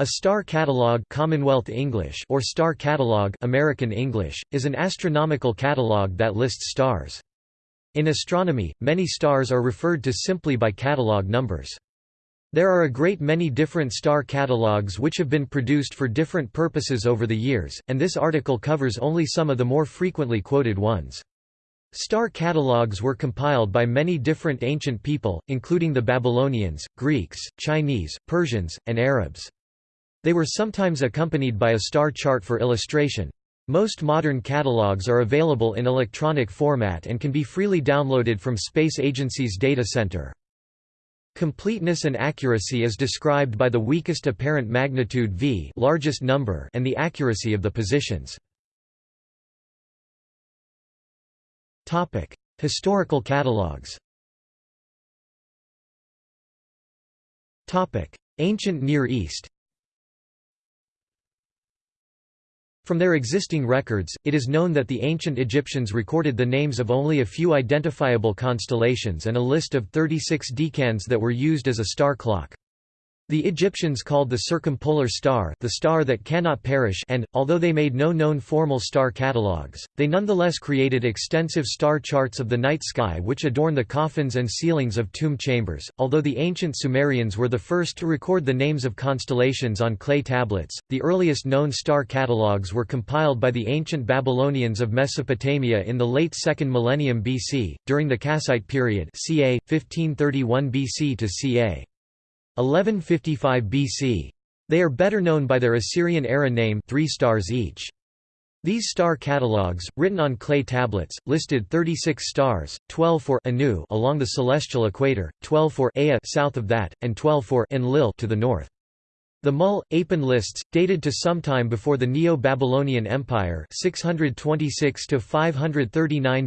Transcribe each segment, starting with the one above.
A star catalog Commonwealth English or star catalog American English is an astronomical catalog that lists stars. In astronomy, many stars are referred to simply by catalog numbers. There are a great many different star catalogs which have been produced for different purposes over the years, and this article covers only some of the more frequently quoted ones. Star catalogs were compiled by many different ancient people, including the Babylonians, Greeks, Chinese, Persians, and Arabs. They were sometimes accompanied by a star chart for illustration. Most modern catalogs are available in electronic format and can be freely downloaded from Space Agency's data center. Completeness and accuracy is described by the weakest apparent magnitude v largest number and the accuracy of the positions. Historical catalogs Ancient Near East From their existing records, it is known that the ancient Egyptians recorded the names of only a few identifiable constellations and a list of 36 decans that were used as a star clock. The Egyptians called the circumpolar star the star that cannot perish and, although they made no known formal star catalogues, they nonetheless created extensive star charts of the night sky which adorn the coffins and ceilings of tomb chambers. Although the ancient Sumerians were the first to record the names of constellations on clay tablets, the earliest known star catalogues were compiled by the ancient Babylonians of Mesopotamia in the late 2nd millennium BC, during the Kassite period ca. 1531 BC to ca. 1155 BC. They are better known by their Assyrian era name three stars each. These star catalogues, written on clay tablets, listed 36 stars, 12 for Anu along the celestial equator, 12 for Ea south of that, and 12 for Enlil to the north. The Mul, Apin lists, dated to sometime before the Neo-Babylonian Empire 626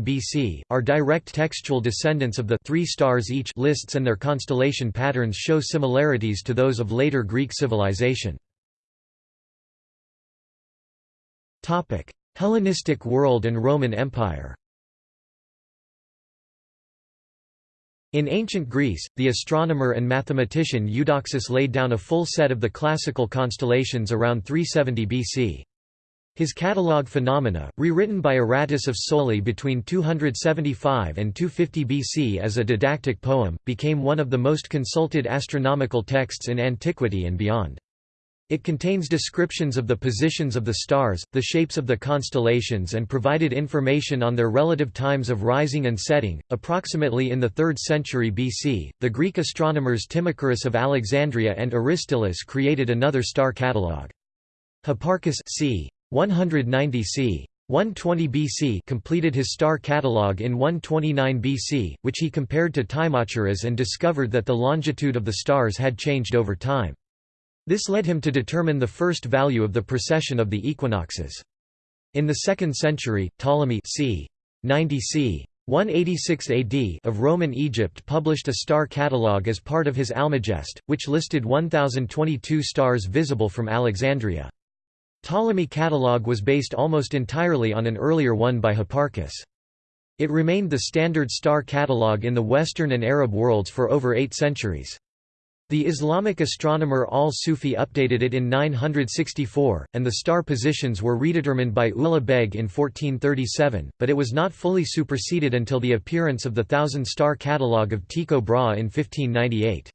BC, are direct textual descendants of the three stars each lists and their constellation patterns show similarities to those of later Greek civilization. Hellenistic world and Roman Empire In ancient Greece, the astronomer and mathematician Eudoxus laid down a full set of the classical constellations around 370 BC. His catalogue Phenomena, rewritten by Aratus of Soli between 275 and 250 BC as a didactic poem, became one of the most consulted astronomical texts in antiquity and beyond. It contains descriptions of the positions of the stars, the shapes of the constellations, and provided information on their relative times of rising and setting. Approximately in the 3rd century BC, the Greek astronomers Timocharis of Alexandria and Aristillus created another star catalogue. Hipparchus c. 190 c. 120 BC completed his star catalogue in 129 BC, which he compared to Timocharis and discovered that the longitude of the stars had changed over time. This led him to determine the first value of the precession of the equinoxes. In the 2nd century, Ptolemy c. 90 c. 186 AD of Roman Egypt published a star catalogue as part of his Almagest, which listed 1022 stars visible from Alexandria. Ptolemy catalogue was based almost entirely on an earlier one by Hipparchus. It remained the standard star catalogue in the Western and Arab worlds for over eight centuries. The Islamic astronomer al-Sufi updated it in 964, and the star positions were redetermined by Ulugh Beg in 1437, but it was not fully superseded until the appearance of the Thousand-Star Catalogue of Tycho Brahe in 1598.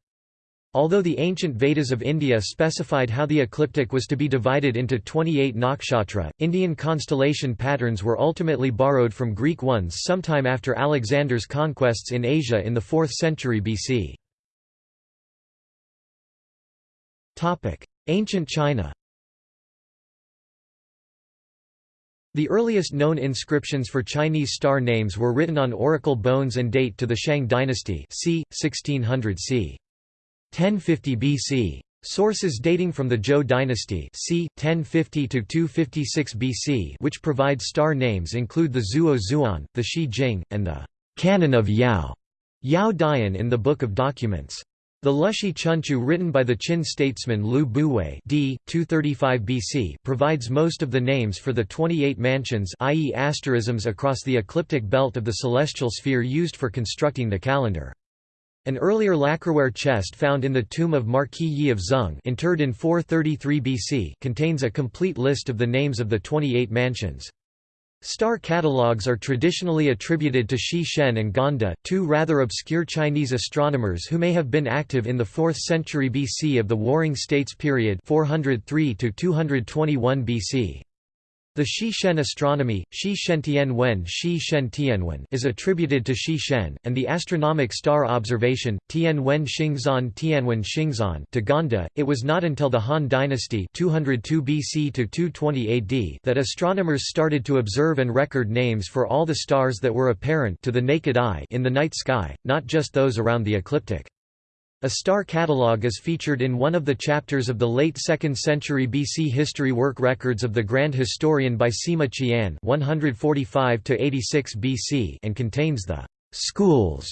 Although the ancient Vedas of India specified how the ecliptic was to be divided into 28 nakshatra, Indian constellation patterns were ultimately borrowed from Greek ones sometime after Alexander's conquests in Asia in the 4th century BC. Ancient China The earliest known inscriptions for Chinese star names were written on oracle bones and date to the Shang dynasty c. 1600 c. 1050 BC. Sources dating from the Zhou dynasty c. 1050 to 256 BC which provide star names include the Zuo Zhuan, the Shi Jing, and the Canon of Yao, Yao Dian in the Book of Documents. The Lüshi Chunqiu written by the Qin statesman Lu Buwei d. 235 BC provides most of the names for the 28 mansions i.e. asterisms across the ecliptic belt of the celestial sphere used for constructing the calendar. An earlier lacquerware chest found in the tomb of Marquis Yi of Zeng, interred in 433 BC contains a complete list of the names of the 28 mansions. Star catalogues are traditionally attributed to Shi Shen and Gan De, two rather obscure Chinese astronomers who may have been active in the 4th century BC of the Warring States period 403 BC. The Shi Shen astronomy, Shi Shen Tianwen Shi Shen Tianwen is attributed to Shi Shen, and the astronomic star observation, Tianwen Xingzan Tianwen Xingzan to Gan De. It was not until the Han Dynasty 202 BC to 220 AD that astronomers started to observe and record names for all the stars that were apparent to the naked eye in the night sky, not just those around the ecliptic. A star catalogue is featured in one of the chapters of the late 2nd century BC history work Records of the Grand Historian by Sima Qian 145 BC and contains the «schools»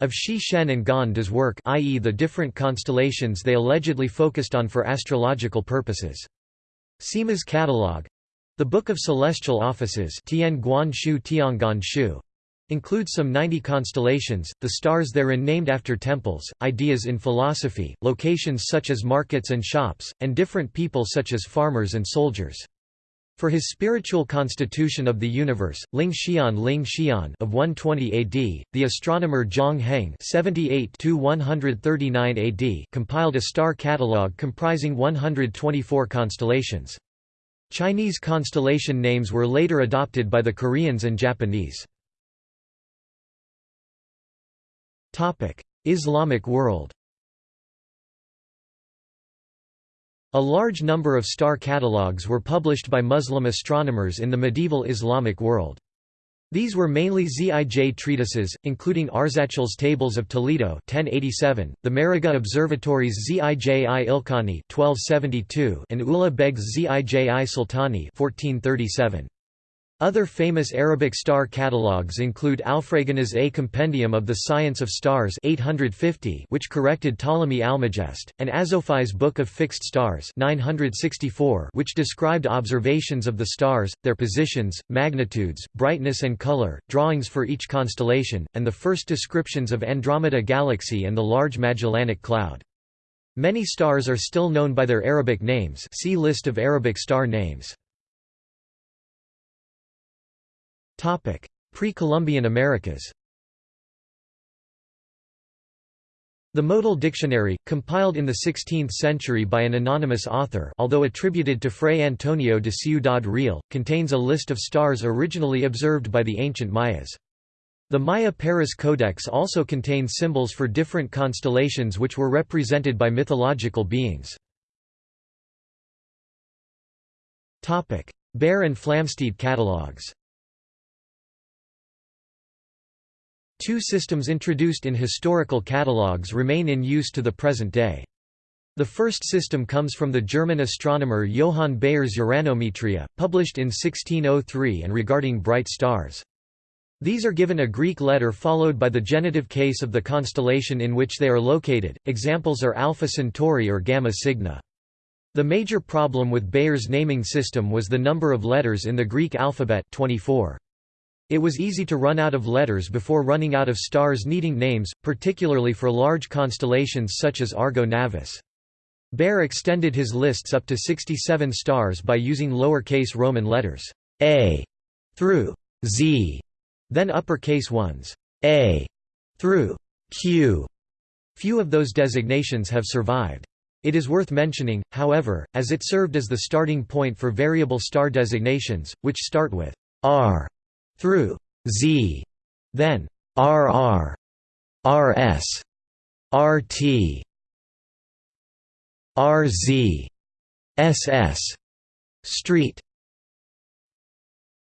of Shi Shen and Gan De's work i.e. the different constellations they allegedly focused on for astrological purposes. Sima's catalogue—the Book of Celestial Offices Tian Guan Shu Shu includes some 90 constellations, the stars therein named after temples, ideas in philosophy, locations such as markets and shops, and different people such as farmers and soldiers. For his spiritual constitution of the universe, Ling Xian Ling Xian of 120 AD, the astronomer Zhang Heng 78-139 AD compiled a star catalogue comprising 124 constellations. Chinese constellation names were later adopted by the Koreans and Japanese. Islamic world A large number of star catalogues were published by Muslim astronomers in the medieval Islamic world. These were mainly Zij treatises, including Arzachel's Tables of Toledo 1087, the Maragheh Observatory's Zij i Ilkhani 1272, and Ulugh Beg's Zij i Sultani 1437. Other famous Arabic star catalogues include Alfragan's A Compendium of the Science of Stars 850 which corrected Ptolemy Almagest, and Azophi's Book of Fixed Stars 964 which described observations of the stars, their positions, magnitudes, brightness and color, drawings for each constellation, and the first descriptions of Andromeda Galaxy and the Large Magellanic Cloud. Many stars are still known by their Arabic names see List of Arabic star names. Pre-Columbian Americas The Motul Dictionary, compiled in the 16th century by an anonymous author although attributed to Fray Antonio de Ciudad Real, contains a list of stars originally observed by the ancient Mayas. The Maya Paris Codex also contains symbols for different constellations which were represented by mythological beings. Bayer and Flamsteed catalogues Two systems introduced in historical catalogues remain in use to the present day. The first system comes from the German astronomer Johann Bayer's Uranometria, published in 1603 and regarding bright stars. These are given a Greek letter followed by the genitive case of the constellation in which they are located, examples are Alpha Centauri or Gamma Cygni. The major problem with Bayer's naming system was the number of letters in the Greek alphabet 24. It was easy to run out of letters before running out of stars needing names, particularly for large constellations such as Argo Navis. Bayer extended his lists up to 67 stars by using lowercase Roman letters A through Z, then uppercase ones A through Q. Few of those designations have survived. It is worth mentioning, however, as it served as the starting point for variable star designations, which start with R through Z, then RR, RS, RT, RZ, SS, Street,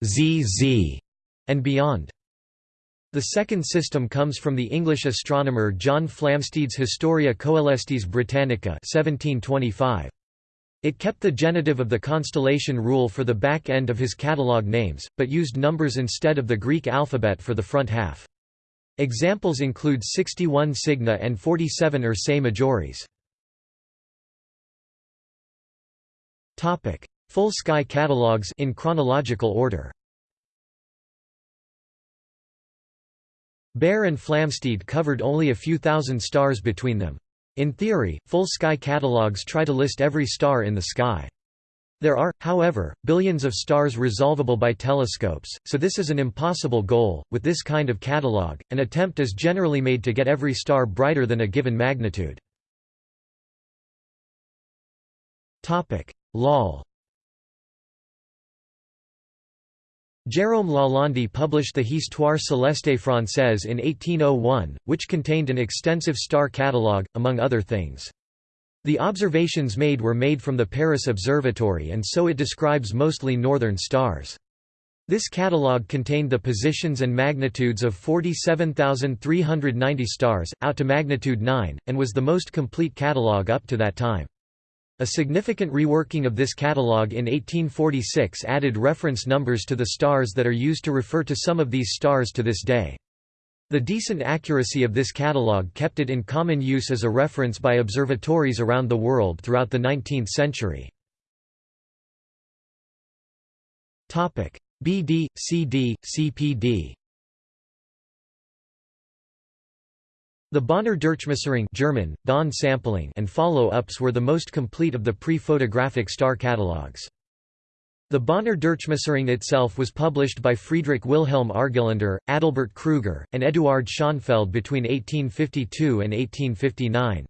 ZZ, and beyond. The second system comes from the English astronomer John Flamsteed's Historia Coelestis Britannica 1725. It kept the genitive of the constellation rule for the back end of his catalogue names, but used numbers instead of the Greek alphabet for the front half. Examples include 61 Cygni and 47 Ursae Majoris. Full sky catalogues in chronological order. Bayer and Flamsteed covered only a few thousand stars between them. In theory, full sky catalogues try to list every star in the sky. There are, however, billions of stars resolvable by telescopes, so this is an impossible goal. With this kind of catalogue, an attempt is generally made to get every star brighter than a given magnitude. Topic: LOL. Jérôme Lalande published the Histoire céleste française in 1801, which contained an extensive star catalogue, among other things. The observations made were made from the Paris Observatory and so it describes mostly northern stars. This catalogue contained the positions and magnitudes of 47,390 stars, out to magnitude 9, and was the most complete catalogue up to that time. A significant reworking of this catalogue in 1846 added reference numbers to the stars that are used to refer to some of these stars to this day. The decent accuracy of this catalogue kept it in common use as a reference by observatories around the world throughout the 19th century. BD, CD, CPD The Bonner Durchmusterung German, Dawn sampling and follow-ups were the most complete of the pre-photographic star catalogues. The Bonner Durchmusterung itself was published by Friedrich Wilhelm Argelander, Adalbert Kruger, and Eduard Schonfeld between 1852 and 1859.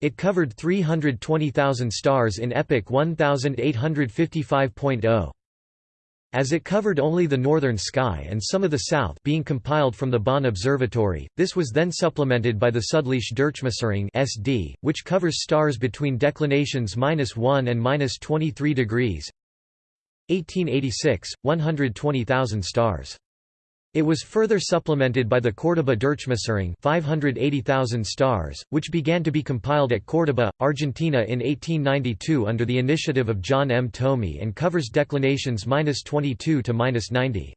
It covered 320,000 stars in epoch 1855.0. As it covered only the northern sky and some of the south being compiled from the Bonn Observatory, this was then supplemented by the Südliche Durchmusterung SD, which covers stars between declinations 1 and 23 degrees, 1886, 120,000 stars. It was further supplemented by the Córdoba Durchmusterung 580,000 stars, which began to be compiled at Córdoba, Argentina in 1892 under the initiative of John M. Thome and covers declinations 22 to 90.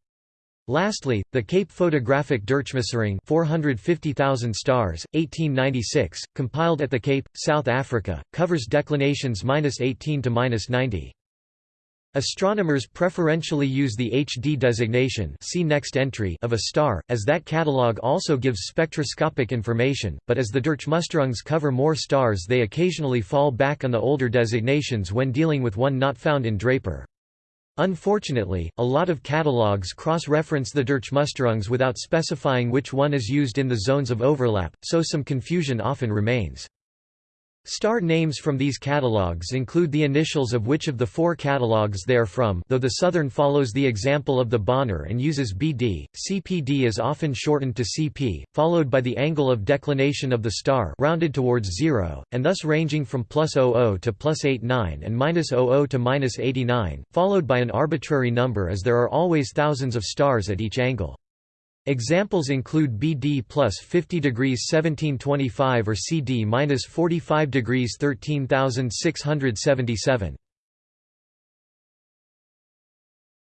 Lastly, the Cape Photographic Durchmusterung 450,000 stars, 1896, compiled at the Cape, South Africa, covers declinations 18 to 90. Astronomers preferentially use the HD designation see next entry of a star, as that catalogue also gives spectroscopic information, but as the Durchmusterungs cover more stars they occasionally fall back on the older designations when dealing with one not found in Draper. Unfortunately, a lot of catalogues cross-reference the Durchmusterungs without specifying which one is used in the zones of overlap, so some confusion often remains. Star names from these catalogues include the initials of which of the four catalogues they are from though the Southern follows the example of the Bonner and uses BD, CPD is often shortened to CP, followed by the angle of declination of the star rounded towards zero, and thus ranging from plus 00 to plus 89 and minus 00 to minus 89, followed by an arbitrary number as there are always thousands of stars at each angle. Examples include BD plus 50 degrees 1725 or CD minus 45 degrees 13677.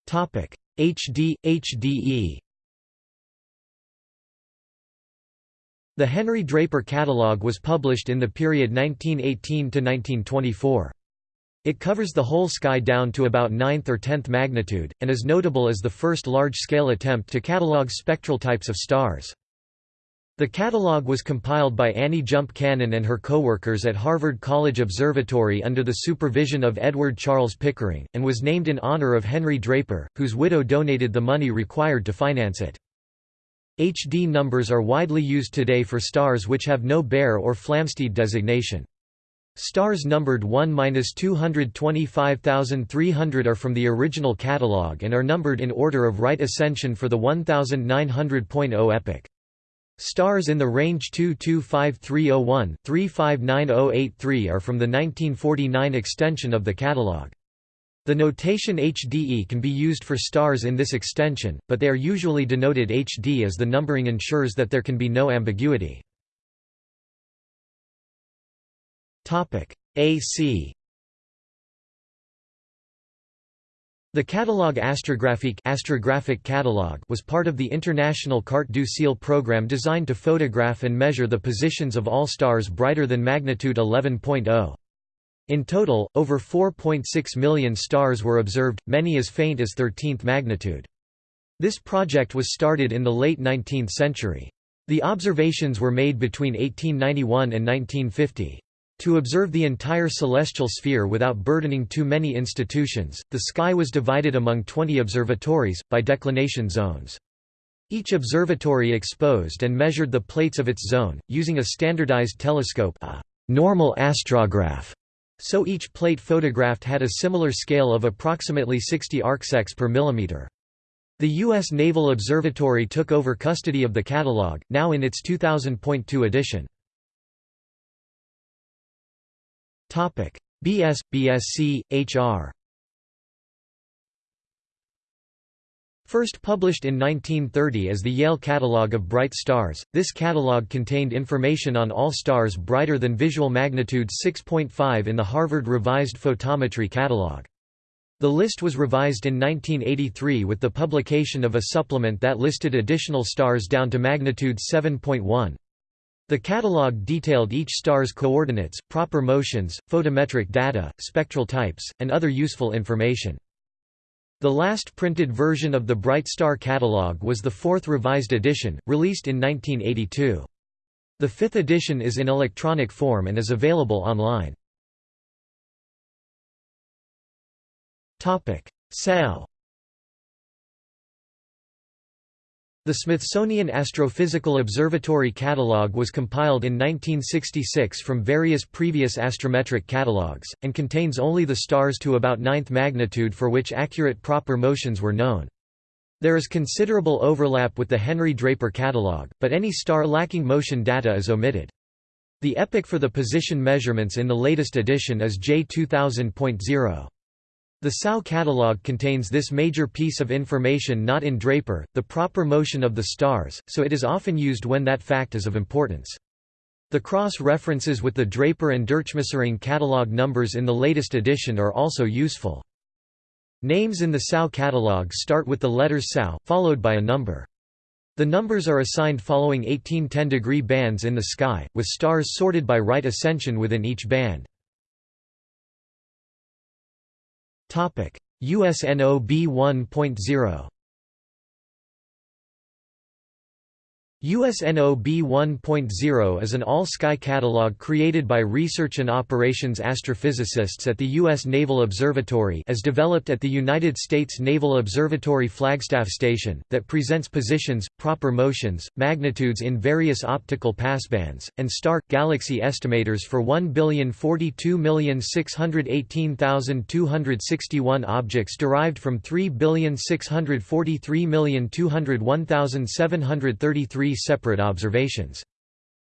Topic HD HDE. The Henry Draper Catalogue was published in the period 1918 to 1924. It covers the whole sky down to about 9th or 10th magnitude, and is notable as the first large-scale attempt to catalogue spectral types of stars. The catalogue was compiled by Annie Jump Cannon and her co-workers at Harvard College Observatory under the supervision of Edward Charles Pickering, and was named in honor of Henry Draper, whose widow donated the money required to finance it. HD numbers are widely used today for stars which have no Bayer or Flamsteed designation. Stars numbered 1–225,300 are from the original catalogue and are numbered in order of right ascension for the 1900.0 epoch. Stars in the range 225301-359083 are from the 1949 extension of the catalogue. The notation HDE can be used for stars in this extension, but they are usually denoted HD as the numbering ensures that there can be no ambiguity. AC The Catalogue Astrographique astrographic catalog was part of the International Carte du Ciel program designed to photograph and measure the positions of all stars brighter than magnitude 11.0. In total, over 4.6 million stars were observed, many as faint as 13th magnitude. This project was started in the late 19th century. The observations were made between 1891 and 1950. To observe the entire celestial sphere without burdening too many institutions, the sky was divided among 20 observatories, by declination zones. Each observatory exposed and measured the plates of its zone, using a standardized telescope a normal astrograph, so each plate photographed had a similar scale of approximately 60 arcsecs per millimeter. The U.S. Naval Observatory took over custody of the catalog, now in its 2000.2 edition. BS, BSc, HR First published in 1930 as the Yale Catalogue of Bright Stars, this catalogue contained information on all stars brighter than visual magnitude 6.5 in the Harvard Revised Photometry Catalogue. The list was revised in 1983 with the publication of a supplement that listed additional stars down to magnitude 7.1. The catalogue detailed each star's coordinates, proper motions, photometric data, spectral types, and other useful information. The last printed version of the Bright Star catalog was the fourth revised edition, released in 1982. The fifth edition is in electronic form and is available online. SAO The Smithsonian Astrophysical Observatory Catalog was compiled in 1966 from various previous astrometric catalogs, and contains only the stars to about ninth magnitude for which accurate proper motions were known. There is considerable overlap with the Henry Draper catalog, but any star lacking motion data is omitted. The epoch for the position measurements in the latest edition is J 2000.0. The SAO catalog contains this major piece of information not in Draper, the proper motion of the stars, so it is often used when that fact is of importance. The cross-references with the Draper and Durchmusterung catalog numbers in the latest edition are also useful. Names in the SAO catalog start with the letters SAO, followed by a number. The numbers are assigned following 18 10-degree bands in the sky, with stars sorted by right ascension within each band. USNOB 1.0 USNOB 1.0 is an all-sky catalog created by research and operations astrophysicists at the U.S. Naval Observatory as developed at the United States Naval Observatory Flagstaff Station, that presents positions, proper motions, magnitudes in various optical passbands, and star-galaxy estimators for 1,042,618,261 objects derived from 3,643,201,733 three separate observations.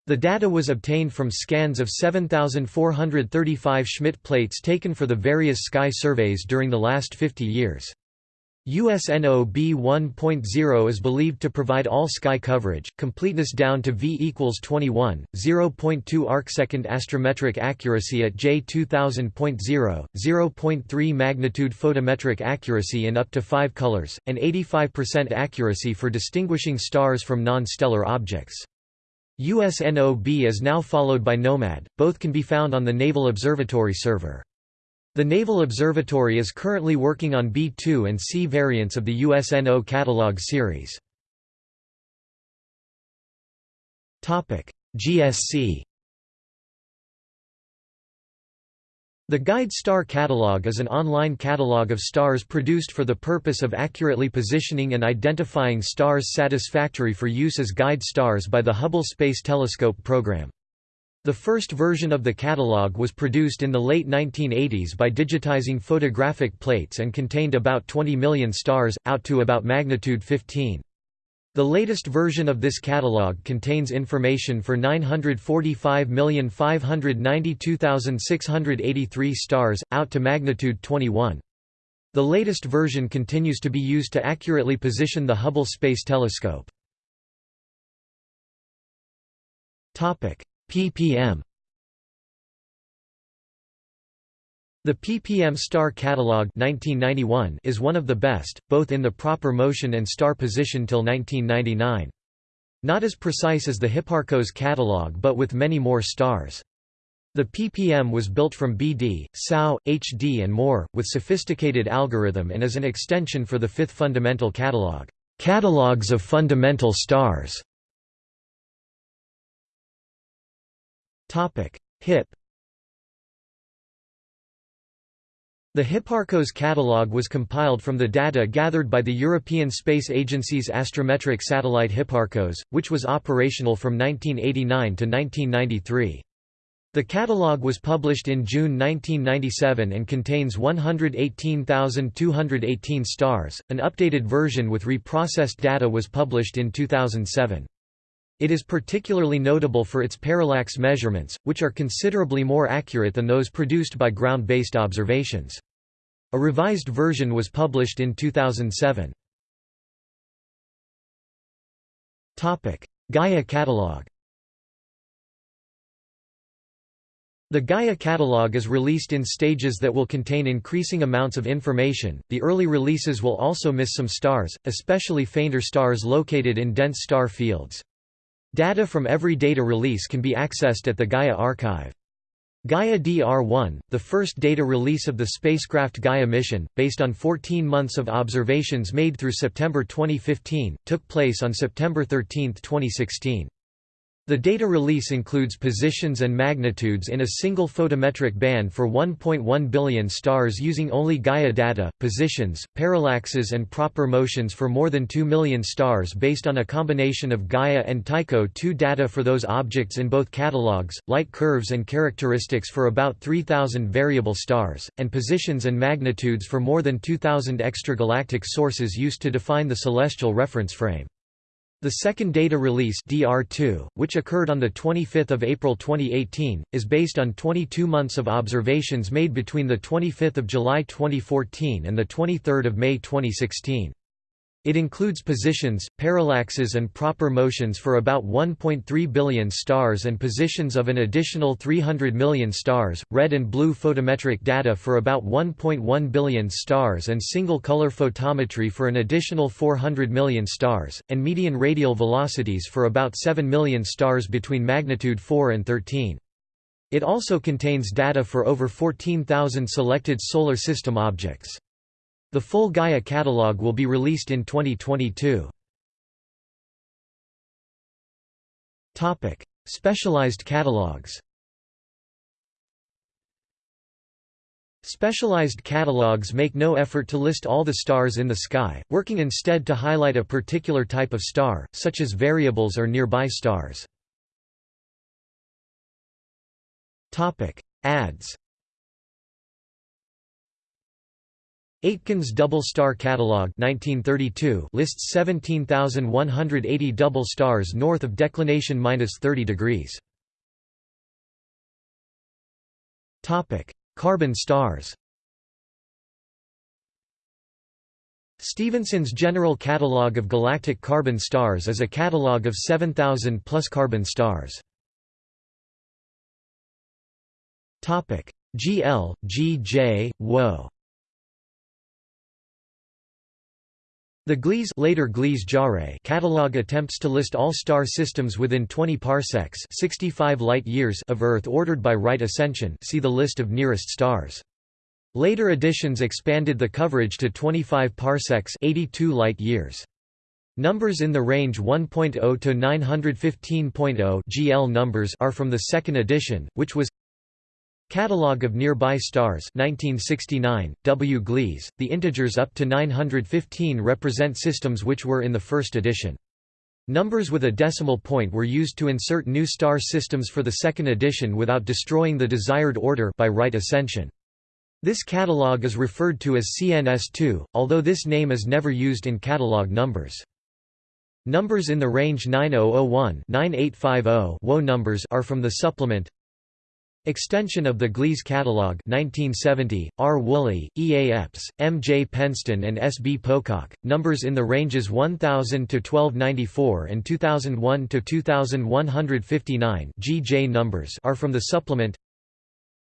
The data was obtained from scans of 7,435 Schmidt plates taken for the various sky surveys during the last 50 years. USNOB 1.0 is believed to provide all sky coverage, completeness down to V equals 21, 0.2 arcsecond astrometric accuracy at J 2000.0, 0.3 magnitude photometric accuracy in up to 5 colors, and 85% accuracy for distinguishing stars from non-stellar objects. USNOB is now followed by NOMAD, both can be found on the Naval Observatory server. The Naval Observatory is currently working on B2 and C variants of the USNO catalog series. GSC The Guide Star Catalog is an online catalog of stars produced for the purpose of accurately positioning and identifying stars satisfactory for use as guide stars by the Hubble Space Telescope program. The first version of the catalog was produced in the late 1980s by digitizing photographic plates and contained about 20 million stars, out to about magnitude 15. The latest version of this catalog contains information for 945,592,683 stars, out to magnitude 21. The latest version continues to be used to accurately position the Hubble Space Telescope. Ppm The ppm star catalog 1991 is one of the best, both in the proper motion and star position till 1999. Not as precise as the Hipparcos catalog but with many more stars. The ppm was built from BD, SAO, HD and more, with sophisticated algorithm and is an extension for the fifth fundamental catalog, Catalogs of Fundamental Stars, HIP The Hipparcos catalogue was compiled from the data gathered by the European Space Agency's astrometric satellite Hipparcos, which was operational from 1989 to 1993. The catalogue was published in June 1997 and contains 118,218 stars. An updated version with reprocessed data was published in 2007. It is particularly notable for its parallax measurements, which are considerably more accurate than those produced by ground-based observations. A revised version was published in 2007. Gaia catalog The Gaia catalog is released in stages that will contain increasing amounts of information. The early releases will also miss some stars, especially fainter stars located in dense star fields. Data from every data release can be accessed at the Gaia archive. Gaia DR-1, the first data release of the spacecraft Gaia mission, based on 14 months of observations made through September 2015, took place on September 13, 2016. The data release includes positions and magnitudes in a single photometric band for 1.1 billion stars using only Gaia data, positions, parallaxes and proper motions for more than 2 million stars based on a combination of Gaia and Tycho 2 data for those objects in both catalogs, light curves and characteristics for about 3,000 variable stars, and positions and magnitudes for more than 2,000 extragalactic sources used to define the celestial reference frame. The second data release DR2, which occurred on 25 April 2018, is based on 22 months of observations made between 25 July 2014 and 23 May 2016. It includes positions, parallaxes and proper motions for about 1.3 billion stars and positions of an additional 300 million stars, red and blue photometric data for about 1.1 billion stars and single-color photometry for an additional 400 million stars, and median radial velocities for about 7 million stars between magnitude 4 and 13. It also contains data for over 14,000 selected Solar System objects. The full Gaia catalog will be released in 2022. Topic: Specialized catalogs. Specialized catalogs make no effort to list all the stars in the sky, working instead to highlight a particular type of star, such as variables or nearby stars. Ads Aitken's Double Star Catalog 1932 lists 17,180 double stars north of declination minus 30 degrees. Topic: Carbon stars. Stephenson's General Catalogue of Galactic Carbon Stars is a catalogue of 7,000 plus carbon stars. Topic: GL, GJ, WO. The Gliese later Gliese catalog attempts to list all star systems within 20 parsecs 65 light years of Earth ordered by right ascension see the list of nearest stars. Later editions expanded the coverage to 25 parsecs 82 light years. Numbers in the range 1.0 to 915.0 GL numbers are from the second edition, which was Catalogue of Nearby Stars 1969, W. Gliese, the integers up to 915 represent systems which were in the first edition. Numbers with a decimal point were used to insert new star systems for the second edition without destroying the desired order by right ascension. This catalogue is referred to as CNS2, although this name is never used in catalogue numbers. Numbers in the range 9001-9850 WO numbers are from the supplement Extension of the Gliese Catalog 1970, R. Woolley, E. A. Epps, M. J. Penston and S. B. Pocock, numbers in the ranges 1000–1294 and 2001–2159 GJ numbers are from the supplement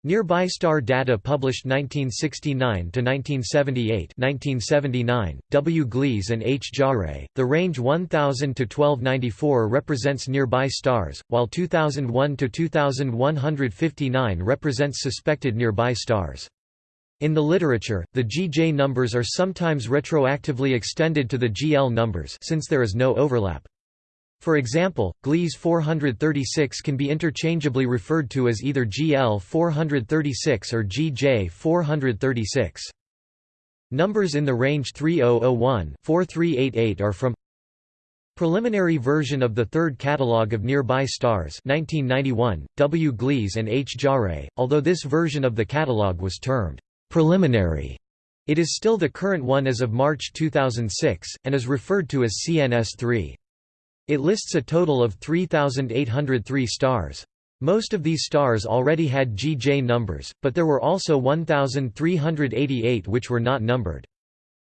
Nearby star data published 1969–1978 1979, W. Gliese and H. Jarre, the range 1000 to 1294 represents nearby stars, while 2001 to 2159 represents suspected nearby stars. In the literature, the GJ numbers are sometimes retroactively extended to the GL numbers since there is no overlap. For example, Gliese 436 can be interchangeably referred to as either GL 436 or GJ 436. Numbers in the range 3001-4388 are from Preliminary version of the third catalogue of nearby stars 1991, W. Gliese and H. Jarre, although this version of the catalogue was termed preliminary. It is still the current one as of March 2006, and is referred to as CNS3. It lists a total of 3,803 stars. Most of these stars already had GJ numbers, but there were also 1,388 which were not numbered.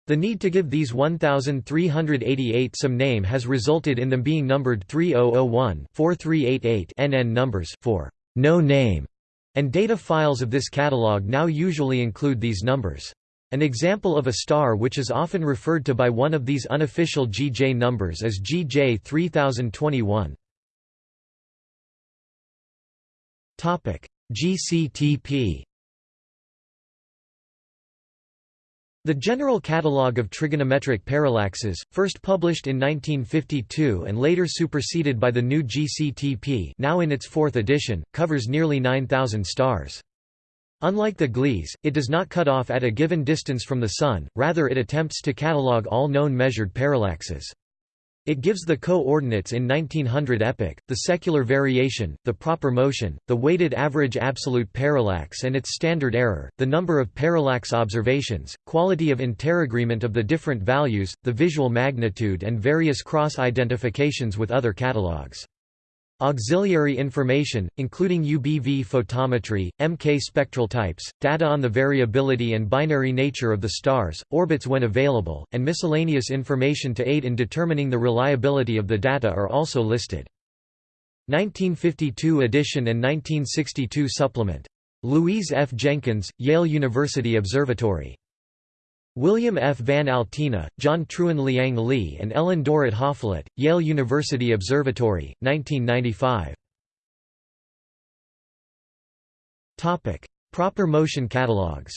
The need to give these 1,388 some name has resulted in them being numbered 3001-4388 NN numbers for no name, and data files of this catalog now usually include these numbers. An example of a star which is often referred to by one of these unofficial GJ numbers is GJ 3021. GCTP The General Catalogue of Trigonometric Parallaxes, first published in 1952 and later superseded by the new GCTP now in its fourth edition, covers nearly 9,000 stars. Unlike the Gliese, it does not cut off at a given distance from the Sun, rather it attempts to catalogue all known measured parallaxes. It gives the co-ordinates in 1900 epoch, the secular variation, the proper motion, the weighted average absolute parallax and its standard error, the number of parallax observations, quality of interagreement of the different values, the visual magnitude and various cross-identifications with other catalogues. Auxiliary information, including UBV photometry, MK spectral types, data on the variability and binary nature of the stars, orbits when available, and miscellaneous information to aid in determining the reliability of the data are also listed. 1952 edition and 1962 supplement. Louise F. Jenkins, Yale University Observatory. William F. Van Altena, John Trewin Liang Li and Ellen Dorrit Hoffleit, Yale University Observatory, 1995. Proper motion catalogues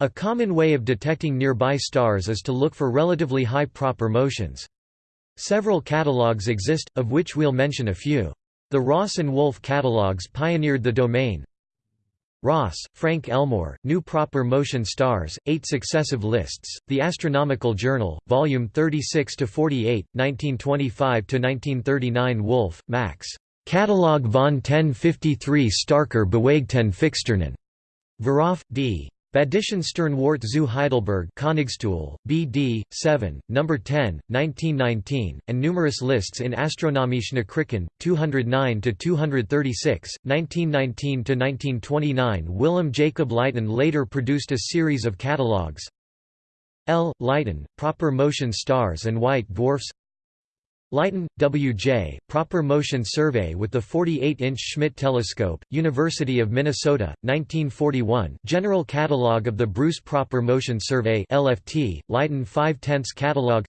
A common way of detecting nearby stars is to look for relatively high proper motions. Several catalogues exist, of which we'll mention a few. The Ross and Wolf catalogues pioneered the domain, Ross, Frank Elmore, New Proper Motion Stars, Eight Successive Lists, The Astronomical Journal, Volume 36–48, 1925–1939 Wolf, Max. Catalog von 1053 Starker Bewegten Fixsternen. Verhoef, D. Badischen Sternwarte zu Heidelberg BD, 7, No. 10, 1919, and numerous lists in Astronomische Nachrichten, 209–236, 1919–1929 Willem Jacob Luyten later produced a series of catalogues L. Luyten, Proper Motion Stars and White Dwarfs Luyten, W. J., Proper Motion Survey with the 48-inch Schmidt Telescope, University of Minnesota, 1941 General Catalog of the Bruce Proper Motion Survey LFT, Luyten 5 tenths Catalog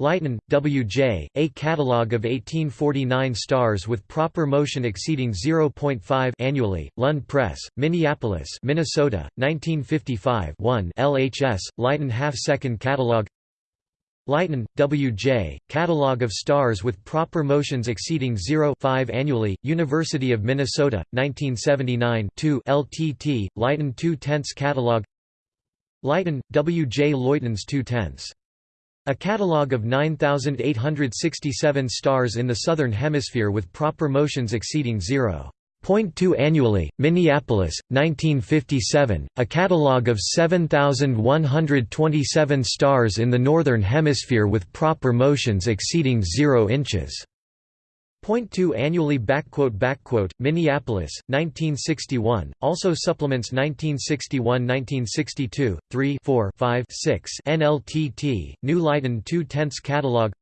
Luyten, W. J., A Catalog of 1849 stars with proper motion exceeding 0.5 annually, Lund Press, Minneapolis Minnesota, 1955 1 LHS, Luyten Half-Second Catalog Luyten, W. J., Catalogue of Stars with Proper Motions Exceeding 0 5 Annually, University of Minnesota, 1979 2 LTT, Luyten 2 tenths Catalogue Luyten, W. J. Luyten's 2 tenths. A catalogue of 9,867 stars in the Southern Hemisphere with proper motions exceeding zero. 0.2 annually. Minneapolis, 1957, a catalog of 7,127 stars in the Northern Hemisphere with proper motions exceeding 0 inches. 0.2 annually Minneapolis, 1961, also supplements 1961-1962, 3 4 5 6 NLTT, New Luyten 2 tenths catalog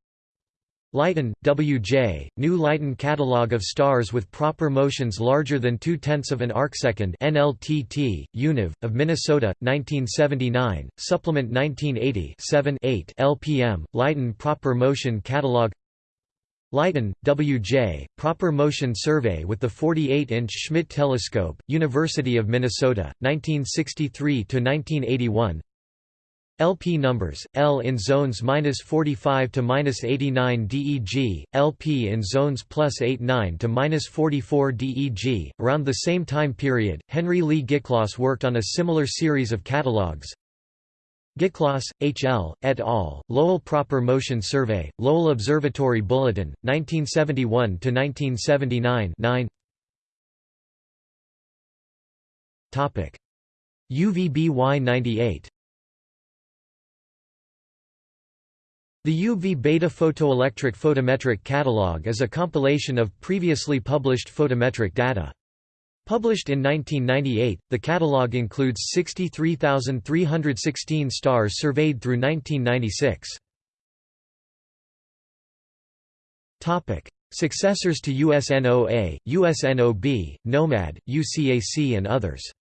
Luyten, W. J., New Luyten Catalogue of Stars with Proper Motions Larger than 2 tenths of an arcsecond NLTT, Univ, of Minnesota, 1979, Supplement 1980 7 8 LPM, Luyten Proper Motion Catalogue Luyten, W. J., Proper Motion Survey with the 48-inch Schmidt Telescope, University of Minnesota, 1963–1981 LP numbers, L in zones minus 45 to minus 89 DEG, LP in zones plus 89 to minus 44 DEG. Around the same time period, Henry Lee Giclas worked on a similar series of catalogues. Giclas, H. L., et al., Lowell Proper Motion Survey, Lowell Observatory Bulletin, 1971 to 1979 9 UVBY 98 The UV beta photoelectric photometric catalog is a compilation of previously published photometric data. Published in 1998, the catalog includes 63,316 stars surveyed through 1996. Topic: Successors to USNOA, USNOB, NOMAD, UCAC and others.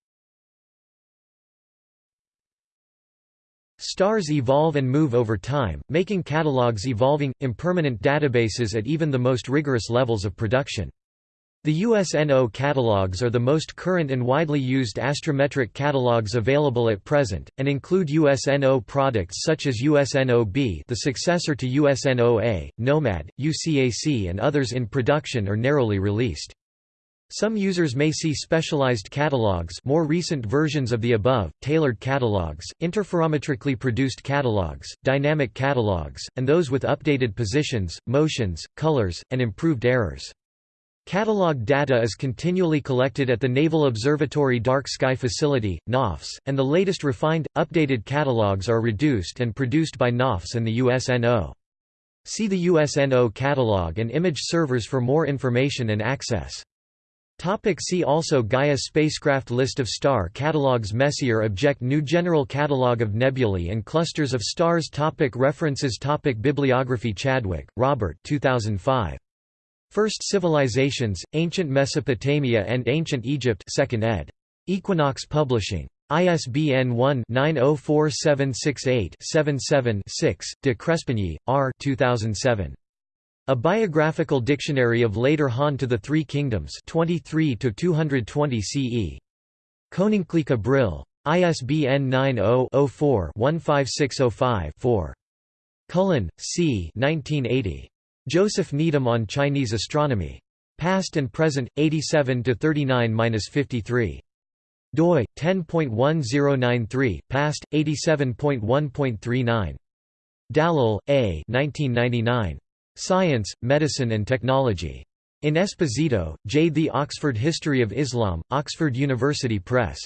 Stars evolve and move over time, making catalogs evolving, impermanent databases at even the most rigorous levels of production. The USNO catalogs are the most current and widely used astrometric catalogs available at present, and include USNO products such as USNO-B the successor to USNO-A, NOMAD, UCAC and others in production or narrowly released. Some users may see specialized catalogs more recent versions of the above, tailored catalogs, interferometrically produced catalogs, dynamic catalogs, and those with updated positions, motions, colors, and improved errors. Catalog data is continually collected at the Naval Observatory Dark Sky Facility, NOFS, and the latest refined, updated catalogs are reduced and produced by NOFS and the USNO. See the USNO catalog and image servers for more information and access. Topic see also Gaia spacecraft List of star catalogs Messier object New General Catalogue of Nebulae and Clusters of Stars topic References topic Bibliography Chadwick, Robert 2005. First Civilizations, Ancient Mesopotamia and Ancient Egypt 2nd ed. Equinox Publishing. ISBN 1-904768-77-6, de Crespigny, R. 2007. A Biographical Dictionary of Later Han to the Three Kingdoms 23 220 CE. Koninklijke Brill. ISBN 90-04-15605-4. Cullen, C. 1980. Joseph Needham on Chinese Astronomy. Past and Present, 87–39–53. doi, 10.1093, past, 87.1.39. Dallal, A. 1999. Science, Medicine and Technology. In Esposito, J. The Oxford History of Islam, Oxford University Press.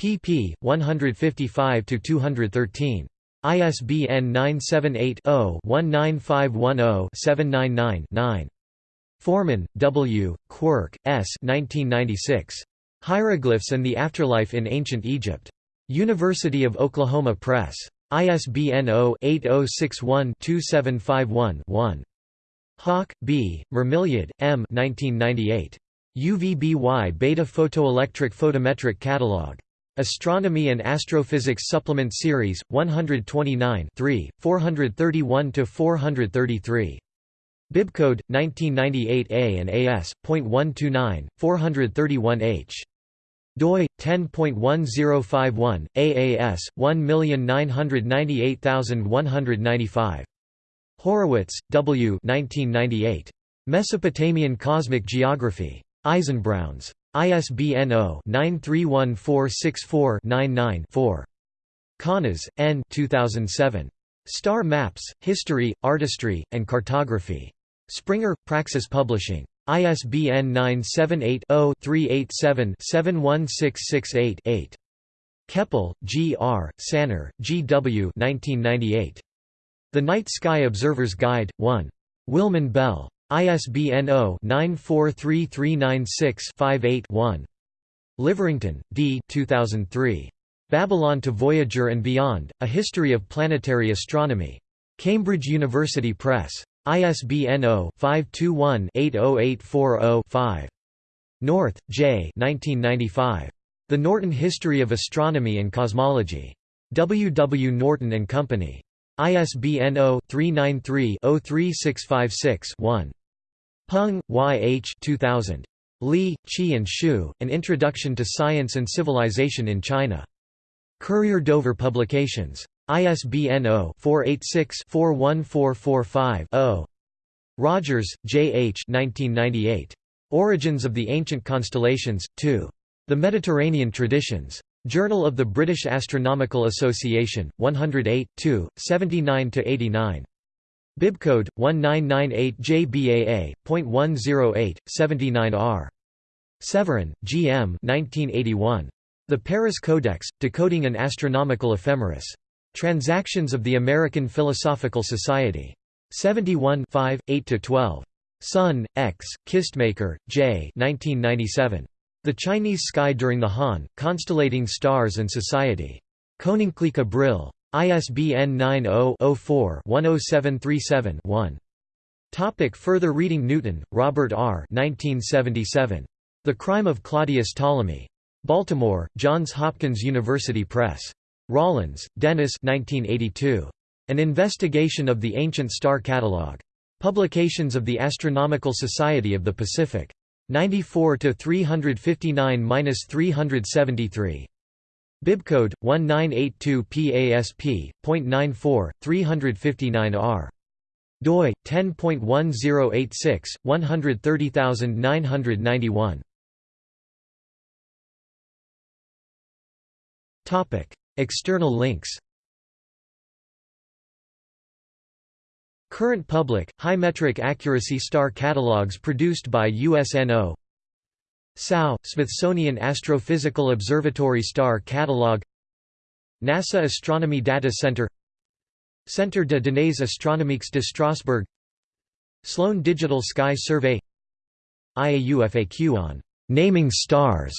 pp. 155–213. ISBN 978-0-19510-799-9. Forman, W., Quirke, S. 1996. Hieroglyphs and the Afterlife in Ancient Egypt. University of Oklahoma Press. ISBN 0-8061-2751-1. Hauck, B., Mermilliod, M. 1998. UVBY Beta Photoelectric Photometric Catalog. Astronomy and Astrophysics Supplement Series, 129 431–433. Bibcode, 1998A and AS.129, 431H doi 10.1051 AAS 1998195 Horowitz, W. 1998. Mesopotamian Cosmic Geography. Eisenbrauns. ISBN 0-931464-99-4. Kanas, N. 2007. Star Maps, History, Artistry, and Cartography. Springer, Praxis Publishing. ISBN 978-0-387-71668-8. Kepple, G. R., Sanner, G. W. 1998. The Night Sky Observer's Guide, 1. Willmann-Bell. ISBN 0-943396-58-1. Leverington, D. 2003. Babylon to Voyager and Beyond, A History of Planetary Astronomy. Cambridge University Press. ISBN 0-521-80840-5. North, J. 1995. The Norton History of Astronomy and Cosmology. W. W. Norton and Company. ISBN 0-393-03656-1. Peng, Y. H. 2000. Li, Qi and Shu, An Introduction to Science and Civilization in China. Courier Dover Publications. ISBN 0-486-41445-0. Rogers, J. H. 1998. Origins of the Ancient Constellations, 2. The Mediterranean Traditions. Journal of the British Astronomical Association, 108, 2, 79–89. Bibcode 1998 JBAA.108 79R. Severin, G. M. 1981. The Paris Codex, Decoding an Astronomical Ephemeris. Transactions of the American Philosophical Society. 71 8–12. Sun, X, Kistemaker, J. 1997. The Chinese Sky During the Han, Constellating Stars and Society. Koninklijke Brill. ISBN 90-04-10737-1. Topic further reading Newton, Robert R. 1977. The Crime of Claudius Ptolemy. Baltimore, Johns Hopkins University Press. Rawlins, Dennis 1982. An Investigation of the Ancient Star Catalogue. Publications of the Astronomical Society of the Pacific. 94 to 359-373. Bibcode 1982 PASP.94 359R. doi 10.1086 130991. Topic: External links. Current public, high metric accuracy star catalogues produced by USNO SAO, Smithsonian Astrophysical Observatory Star Catalog. NASA Astronomy Data Center. Centre de Données Astronomiques de Strasbourg. Sloan Digital Sky Survey. IAU FAQ on «naming stars»